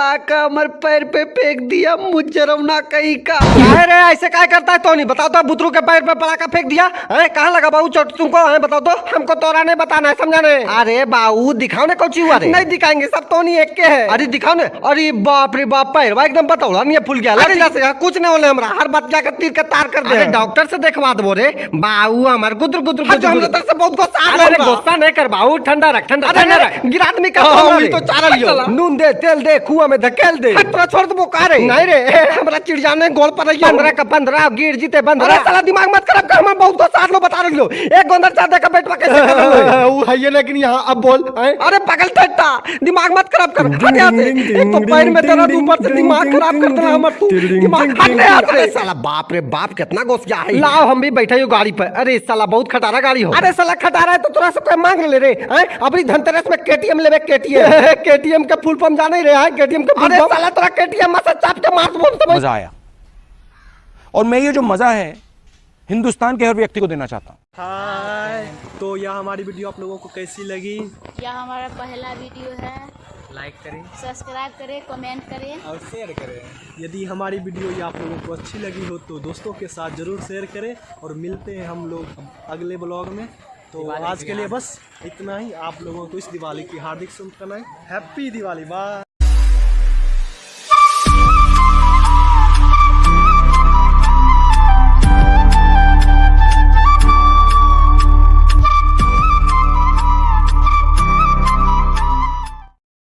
का हमारे पैर पे फेंक दिया मुजरमना कहीं का। अरे ऐसे क्या करता है? तो नहीं बताओ तो बुतरू के पैर पे पड़ाका फेंक दिया? है कहाँ लगा बाबू चोट तुमको? है बताओ तो। हमको तोरा नहीं बताना है समझा नहीं? अरे बाबू दिखाओ ना कुछ हुआ नहीं दिखाएँगे सब तो नहीं एक के है। अरे दिखाओ ना। अरे बाप रे बाप पैर भाई एकदम बताओ नहीं फूल गया। अरे कुछ नहीं होने हमरा हर बात जाकर तीर के तार कर दे। डॉक्टर से देखवा दो रे। बाबू हमारे गुदर गुदर गुदर हम तरफ़ से बहुत गुस्सा है गुस्सा नहीं कर बाबू ठंडा रख ठंडा गिरा आदमी का हाँ, तो चारा लियो। नून दे तेल दे कुआँ में धकेल दे। तोरा छोड़ दबो का रे नहीं रे हमरा चिड़िया ने गोल पर रही पंद्रह का पंद्रह गिर जीते पंद्रह साला दिमाग मत खराब कर हम बहुत को साथ लो बता रही लो एक गोंदर चार का बेटवा कैसे कर वो है ये लेकिन यहाँ अब बोल अरे पागल टट्टा दिमाग मत खराब कर। हट यहाँ से एक तो पैर में दर्द ऊपर से दिमाग खराब कर देना हमर तू दिमाग हट रे से साला बाप रे बाप कितना गोस गया है। लाओ हम भी बैठे हो गाड़ी पर। अरे साला बहुत खटारा गाड़ी हो। अरे साला खटारा है तो तोरा से कोई मांग ले रे अपनी धनतेरस में केटीएम लेवे केटीएम केटीएम के फुल फॉर्म जाने रहे हैं? केटीएम के अरे साला तोरा केटीएम में से चाप के मार दूँ समझ मज़ा आया। और मैं ये जो मज़ा है हिंदुस्तान के हर व्यक्ति को देना चाहता हूँ। हाय तो यह हमारी वीडियो आप लोगों को कैसी लगी? यह हमारा पहला वीडियो है। लाइक करें। सब्सक्राइब करें कमेंट करें। और शेयर करें। यदि हमारी वीडियो ये आप लोगों को अच्छी लगी हो तो दोस्तों के साथ ज़रूर शेयर करें और मिलते हैं हम लोग अगले ब्लॉग में। तो आज के लिए बस इतना ही। आप लोगों को इस दिवाली की हार्दिक शुभकामनाएँ। हैप्पी दिवाली। बाय